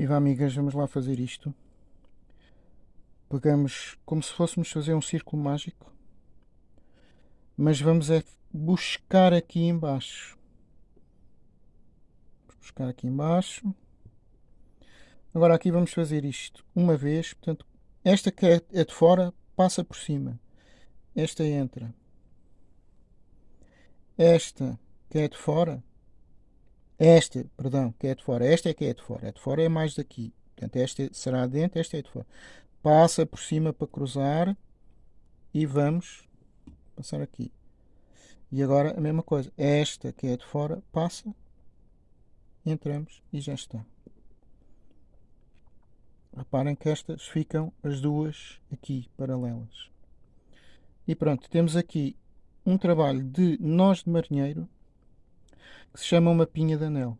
Viva amigas, vamos lá fazer isto. Pegamos como se fôssemos fazer um círculo mágico, mas vamos é buscar aqui embaixo. Buscar aqui embaixo. Agora aqui vamos fazer isto uma vez, portanto, esta que é, é de fora passa por cima. Esta entra. Esta que é de fora esta, perdão, que é de fora. Esta é que é de fora. A de fora é mais daqui. Portanto, esta será dentro, esta é de fora. Passa por cima para cruzar e vamos passar aqui. E agora a mesma coisa. Esta que é de fora passa, entramos e já está. Reparem que estas ficam as duas aqui paralelas. E pronto, temos aqui um trabalho de nós de marinheiro que se chama uma pinha de anel.